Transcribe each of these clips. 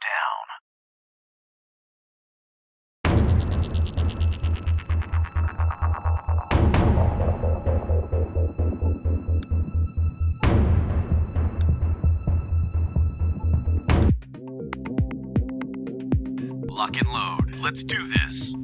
down. Lock and load. Let's do this.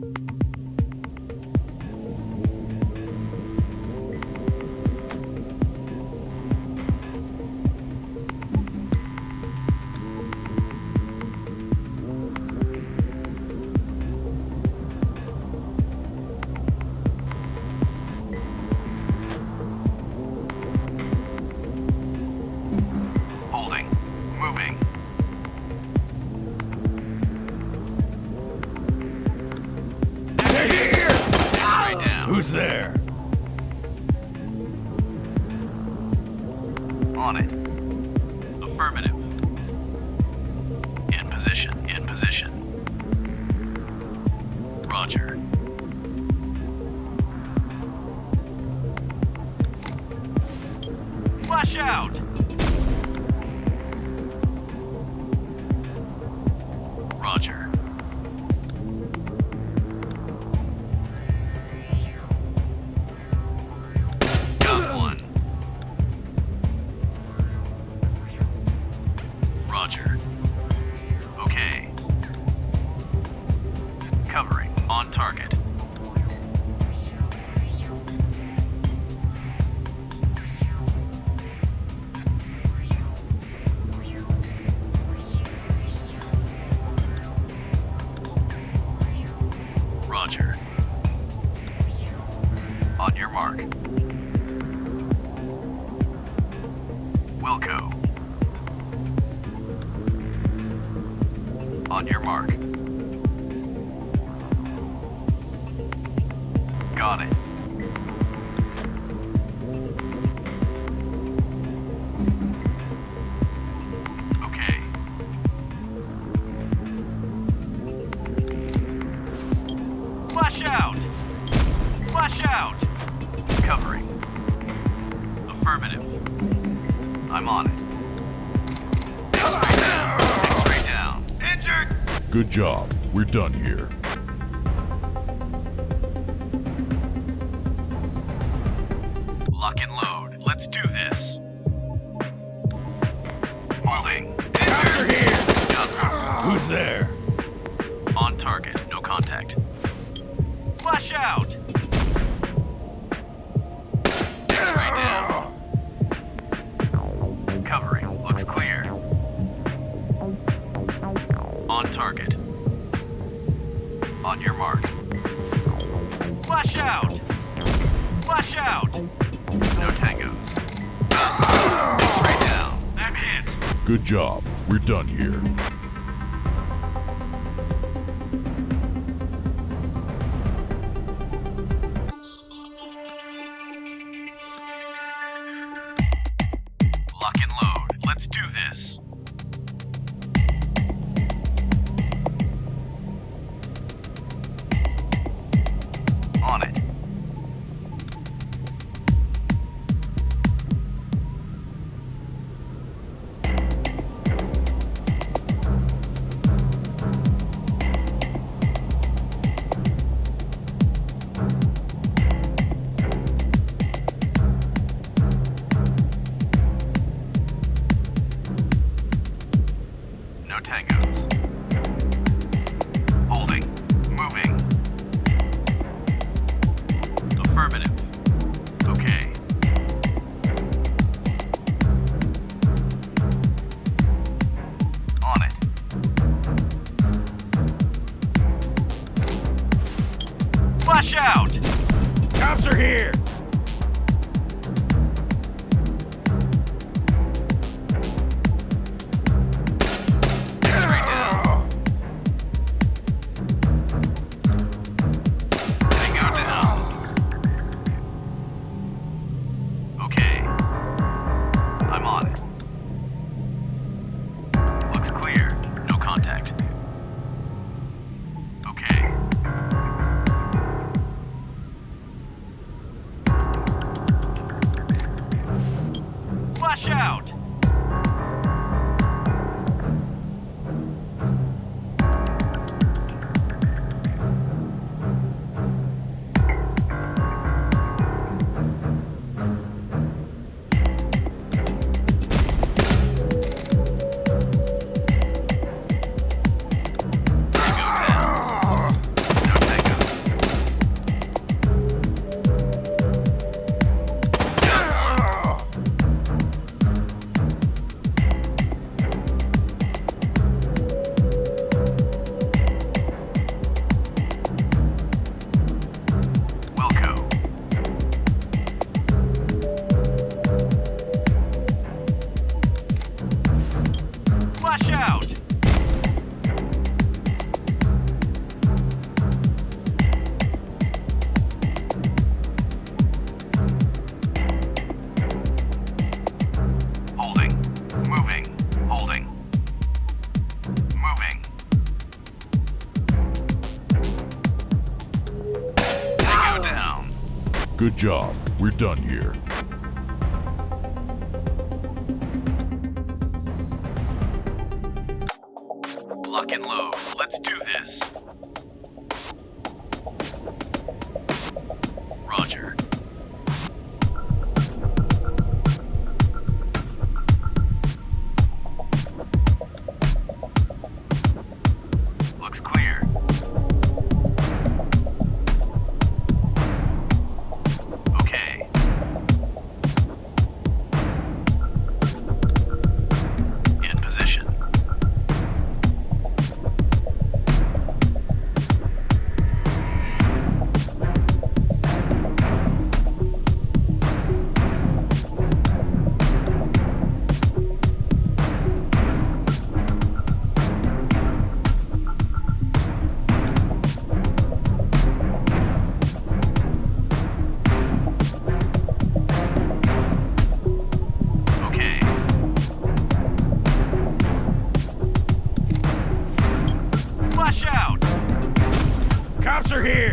Affirmative. I'm on it. X-ray down. Injured! Good job. We're done here. Lock and load. Let's do this. Moving. Injured! Who's there? On target. No contact. Flash out! Good job. We're done here. Good job. We're done here. are here!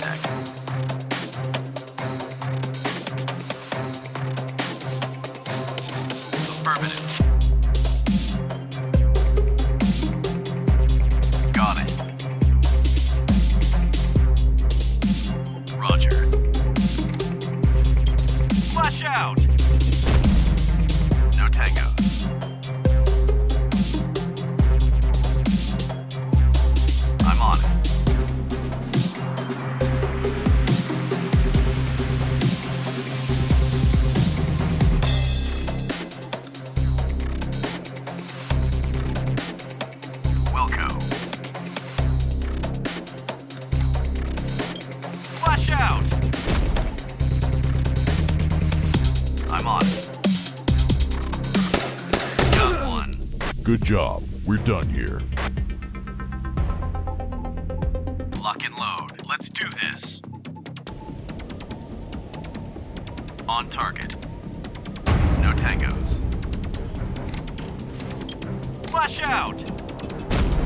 attack.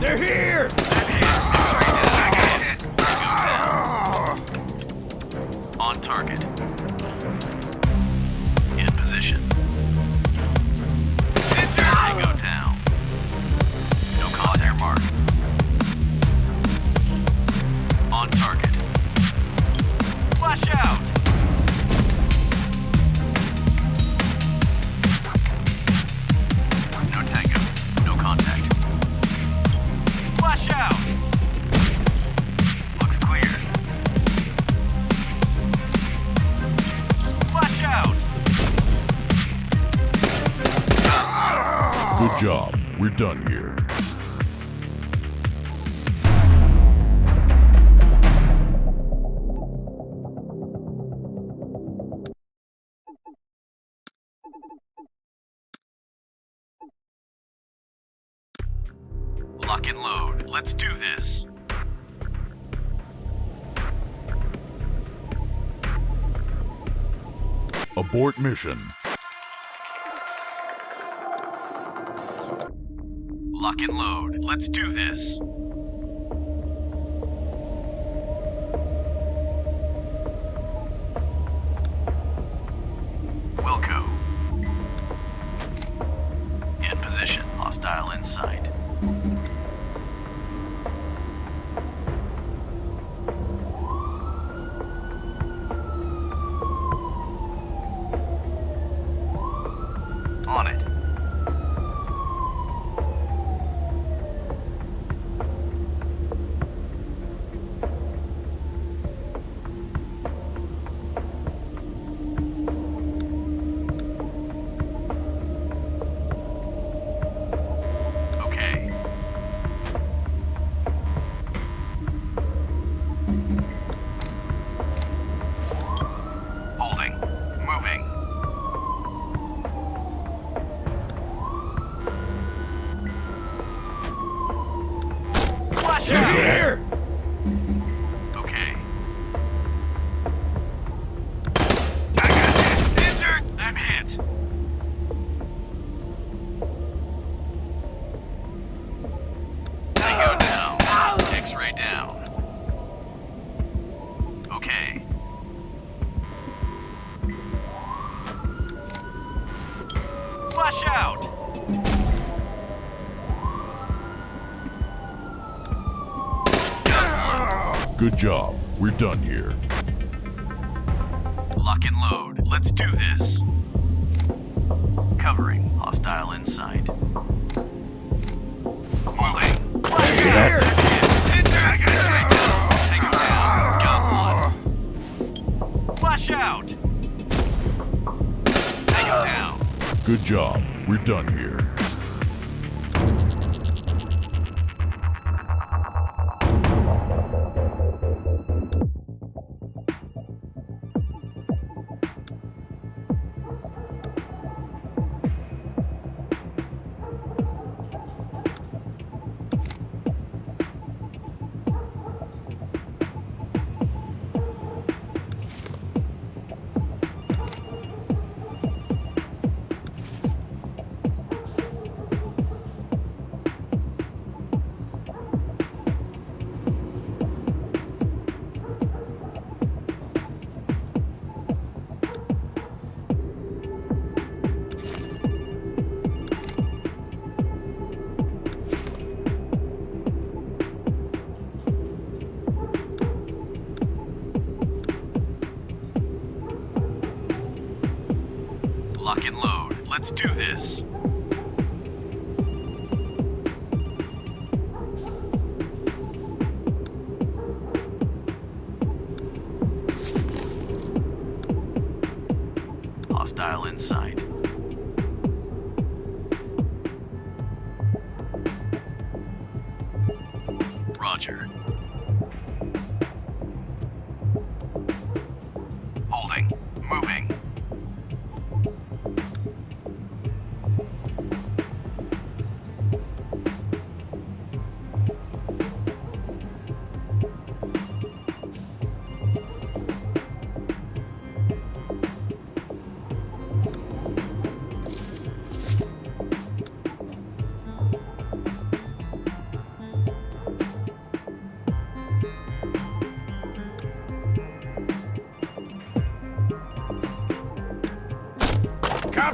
They're here! done here. Lock and load. Let's do this. Abort mission. Lock and load. Let's do this.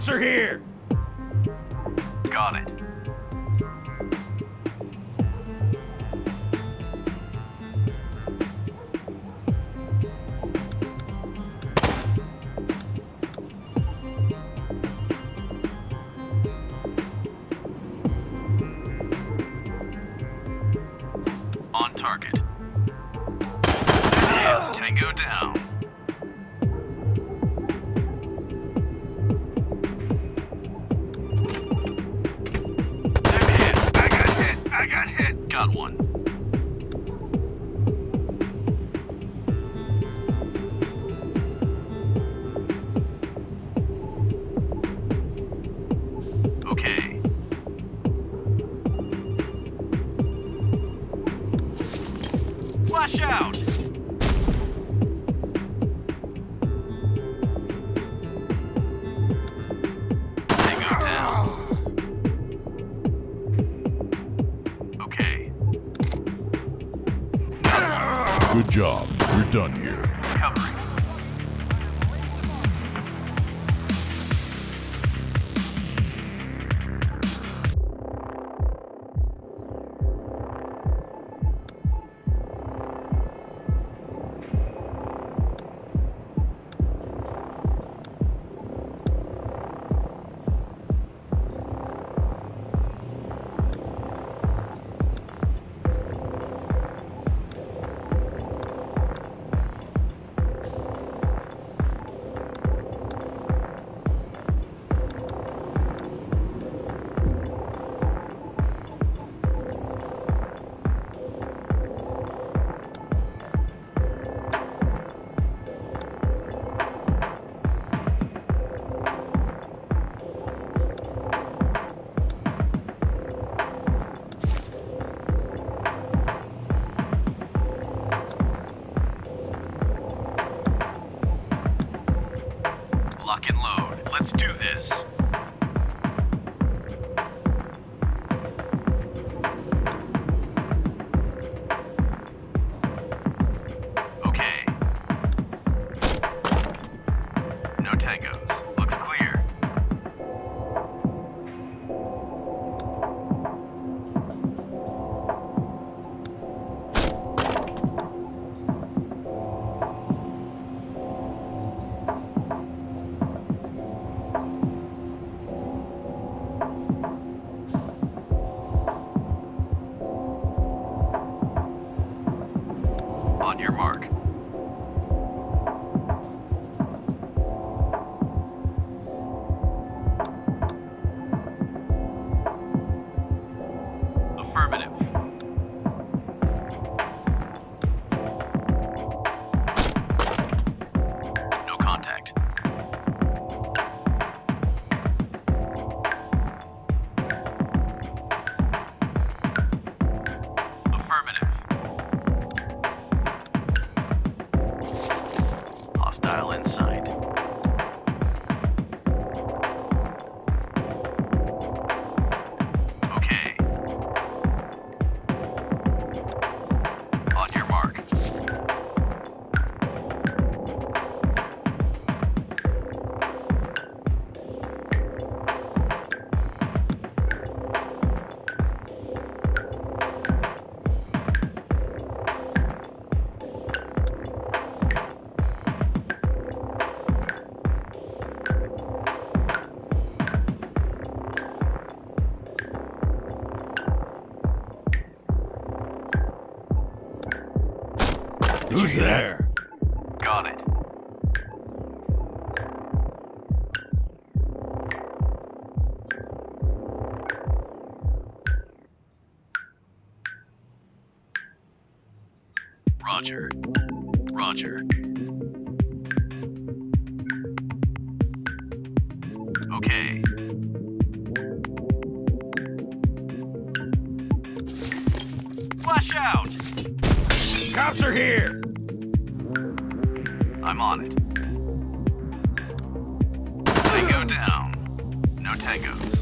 cops are here! Flash out! Okay. Good job. We're done here. Who's there? Got it. Roger. Roger. Okay. Flash out! Cops are here! I'm on it. Tango down. No tangos.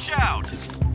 Watch out!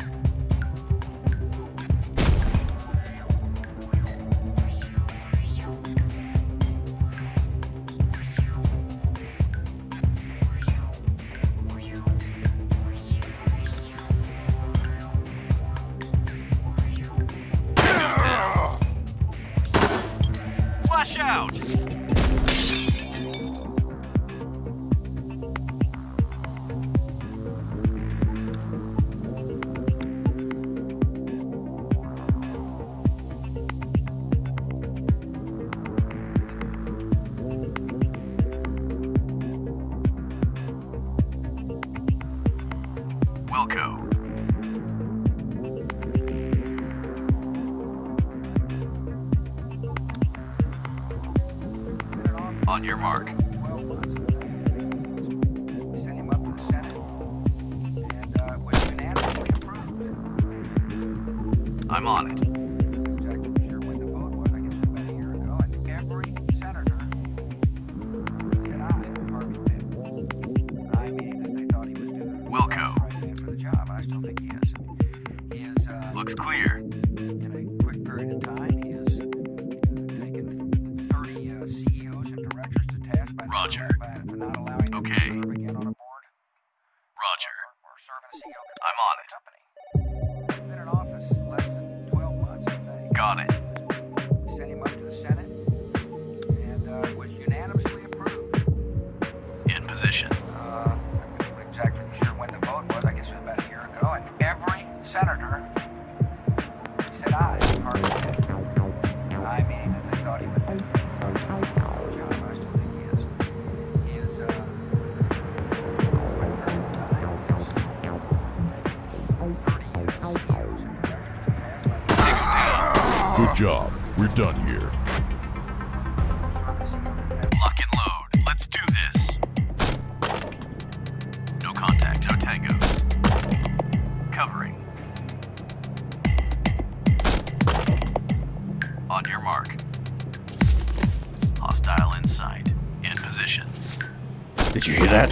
Did you hear that?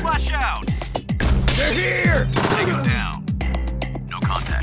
Flash out! They're here! Take him down. No contact.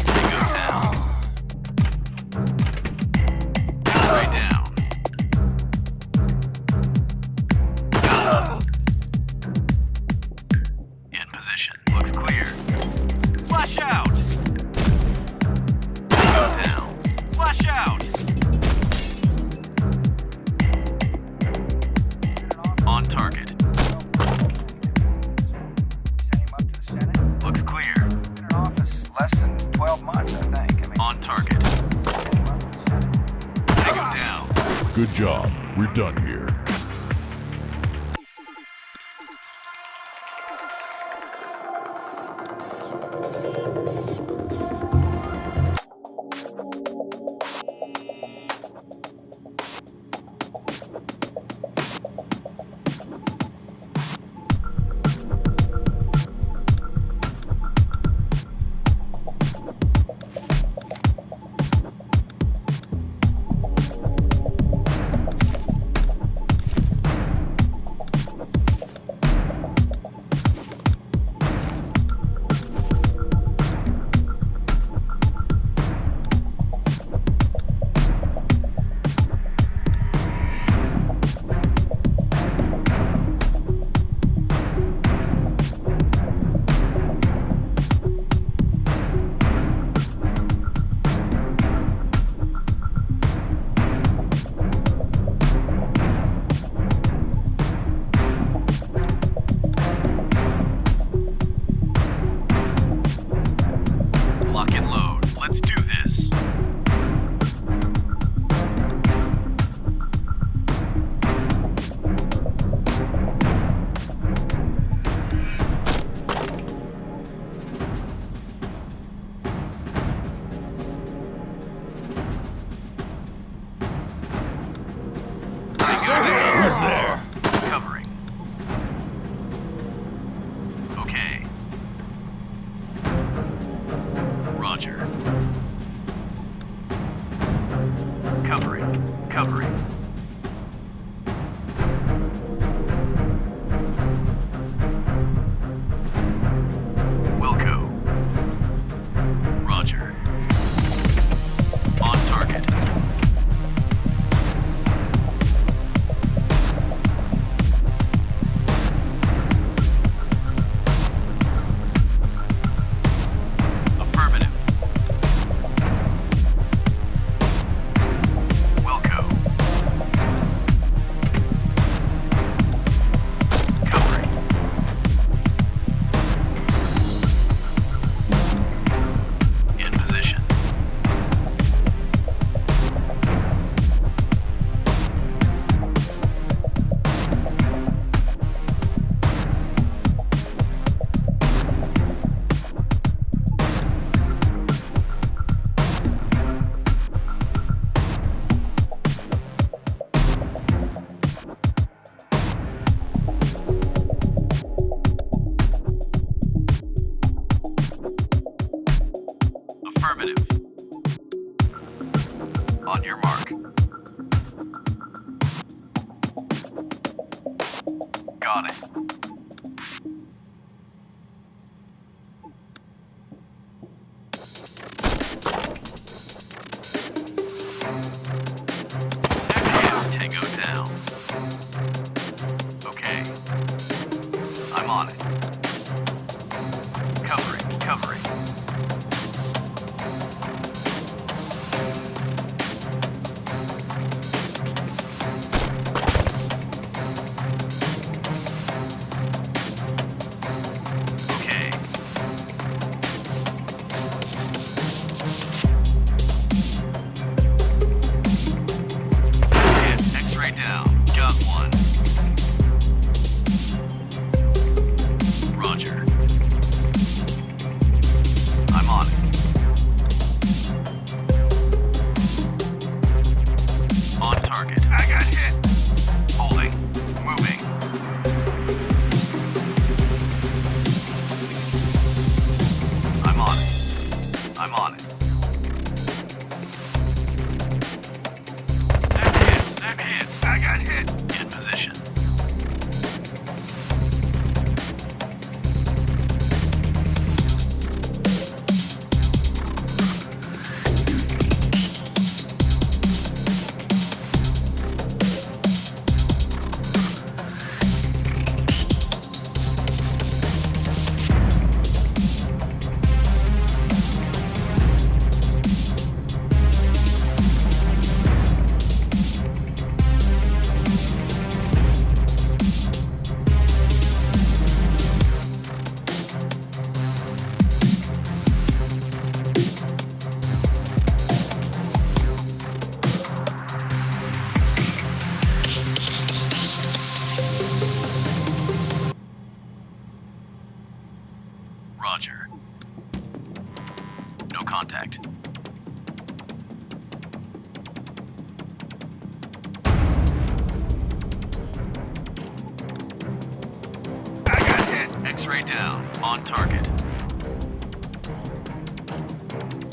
Down. On target.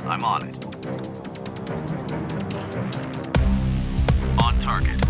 I'm on it. On target.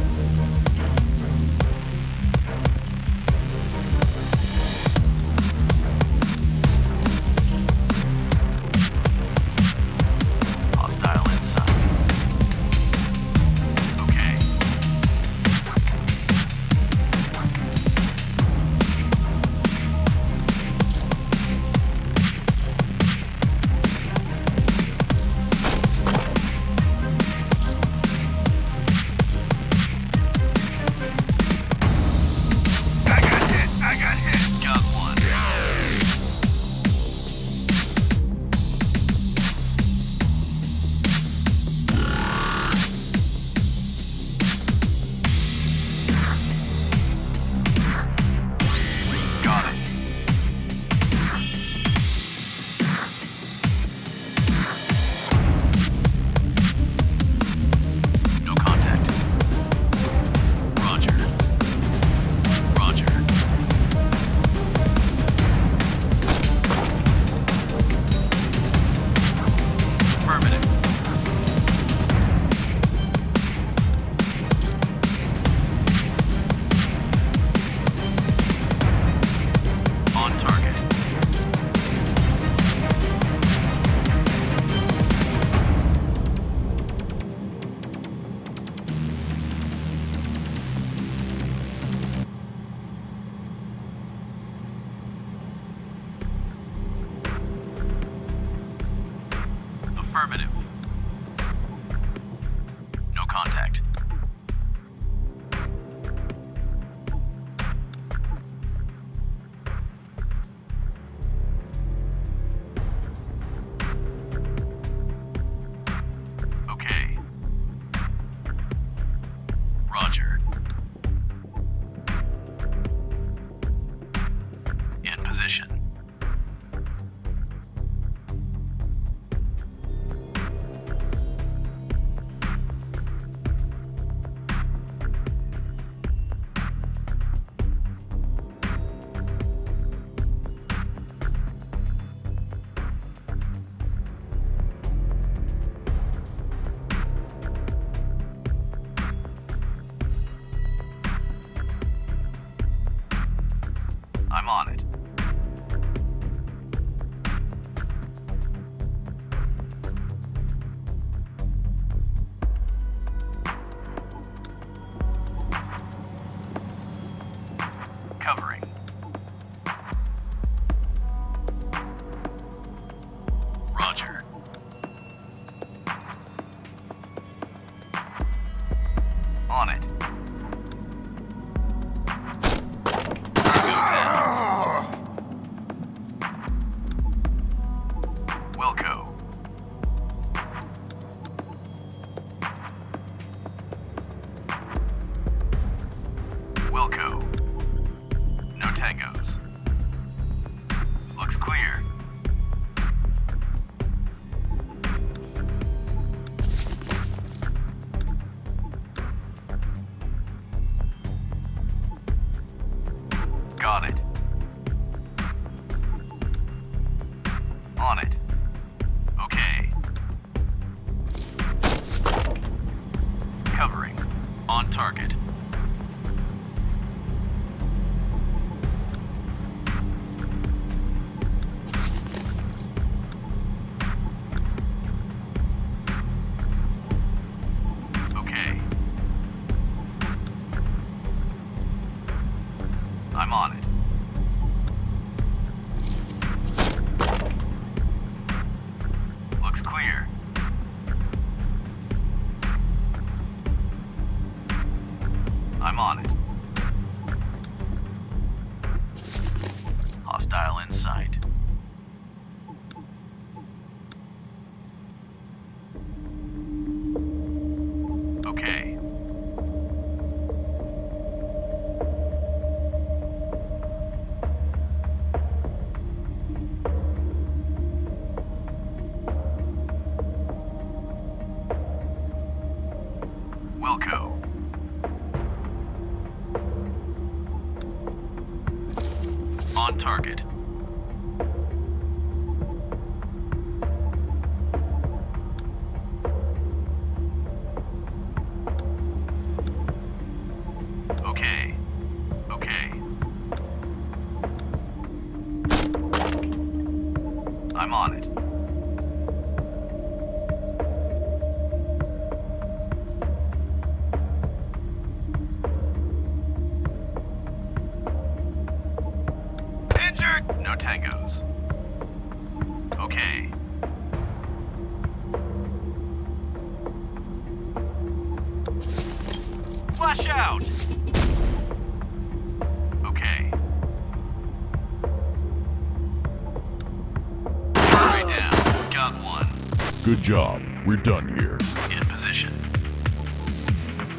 job. We're done here. In position.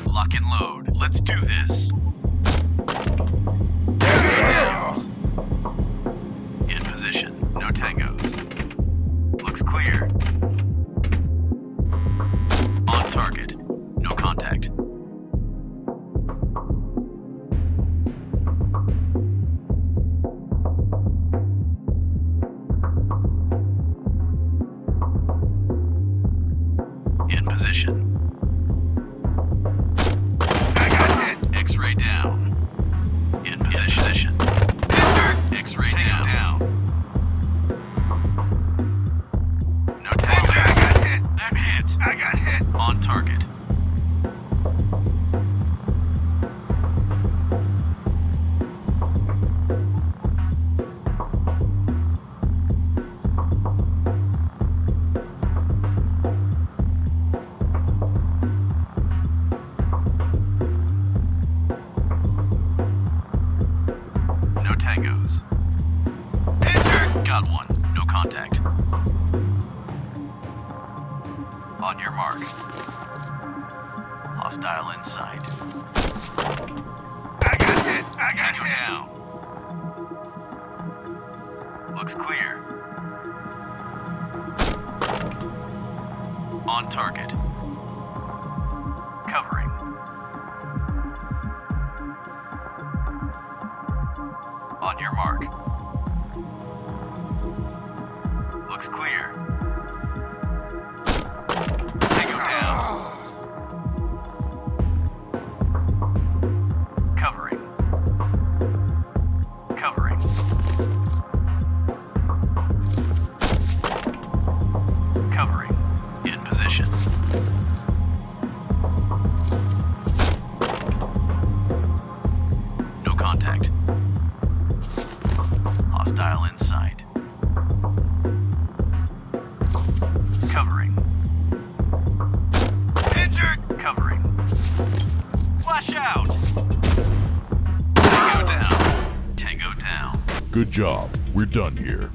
Lock and load. Let's do this. Hostile inside. I got it. I got you now. Looks clear. On target. Job. We're done here.